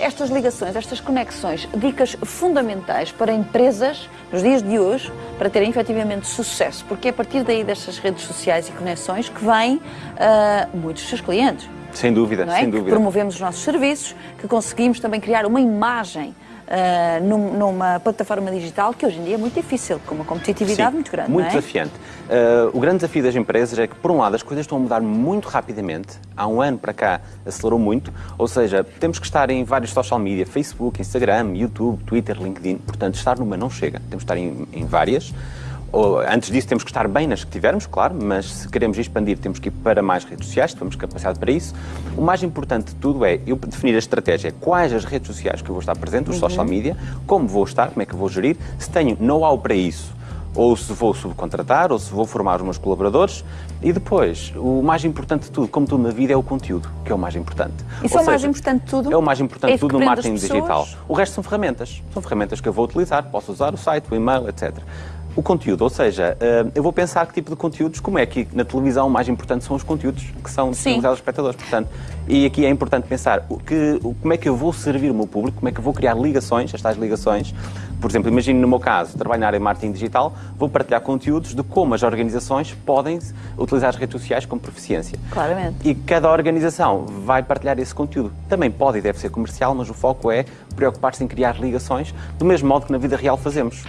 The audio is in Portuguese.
Estas ligações, estas conexões, dicas fundamentais para empresas nos dias de hoje para terem efetivamente sucesso, porque é a partir daí destas redes sociais e conexões que vêm uh, muitos dos seus clientes. Sem dúvida, é? sem dúvida. Que promovemos os nossos serviços, que conseguimos também criar uma imagem uh, num, numa plataforma digital que hoje em dia é muito difícil, com uma competitividade Sim, muito grande. Muito é? desafiante. Uh, o grande desafio das empresas é que, por um lado, as coisas estão a mudar muito rapidamente. Há um ano para cá acelerou muito, ou seja, temos que estar em vários social media, Facebook, Instagram, YouTube, Twitter, LinkedIn. Portanto, estar numa não chega. Temos que estar em, em várias antes disso temos que estar bem nas que tivermos, claro, mas se queremos expandir temos que ir para mais redes sociais, temos capacidade para isso. O mais importante de tudo é eu definir a estratégia, quais as redes sociais que eu vou estar presente, os uhum. social media, como vou estar, como é que eu vou gerir, se tenho know-how para isso, ou se vou subcontratar, ou se vou formar os meus colaboradores. E depois, o mais importante de tudo, como tudo na vida, é o conteúdo, que é o mais importante. Isso é o mais importante de tudo? É o mais importante é de tudo no marketing digital. O resto são ferramentas. São ferramentas que eu vou utilizar. Posso usar o site, o e-mail, etc o conteúdo, ou seja, eh, eu vou pensar que tipo de conteúdos, como é que na televisão o mais importante são os conteúdos que são disponibilizados aos espectadores, portanto, e aqui é importante pensar o que, como é que eu vou servir o meu público, como é que eu vou criar ligações, estas ligações, por exemplo, imagino no meu caso, trabalho na área de marketing digital, vou partilhar conteúdos de como as organizações podem utilizar as redes sociais com proficiência. Claramente. E cada organização vai partilhar esse conteúdo. Também pode e deve ser comercial, mas o foco é preocupar-se em criar ligações, do mesmo modo que na vida real fazemos.